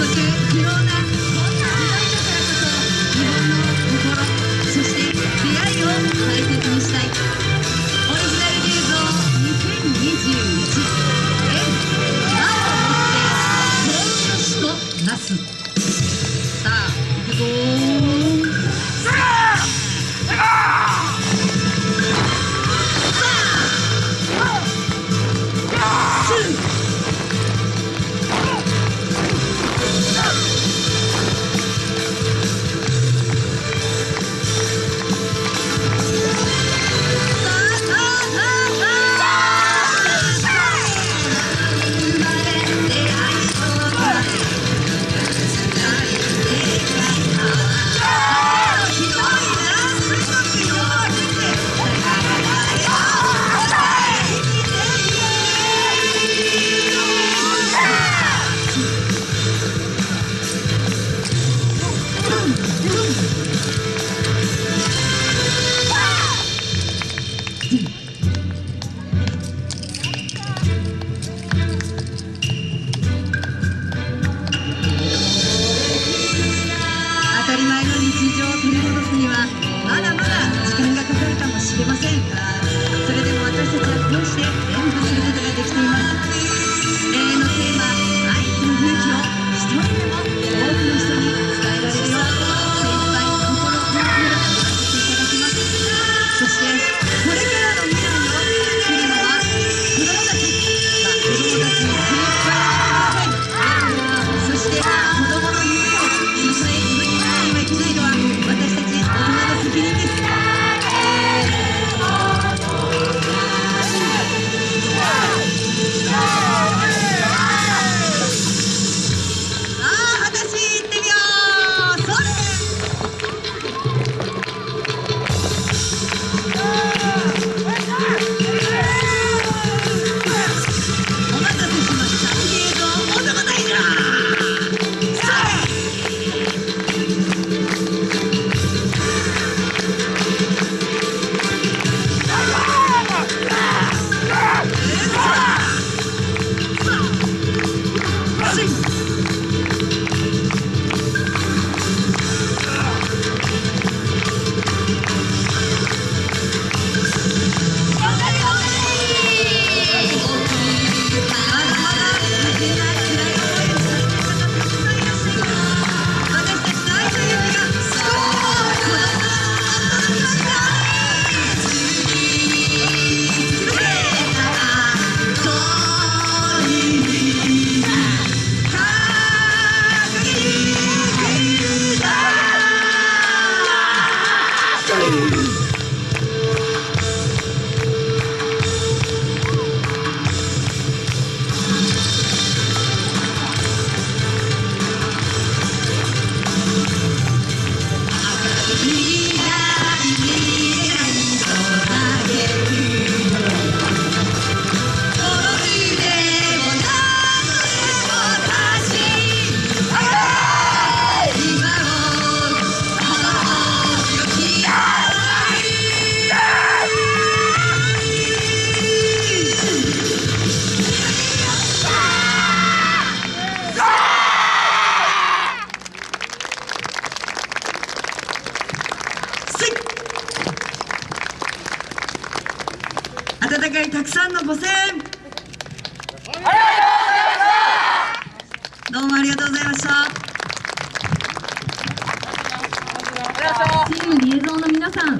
again. けませんそれでも私たちはこうして？戦いたくさんのご声援。どうもありがとうございました。チームリエゾンの皆さん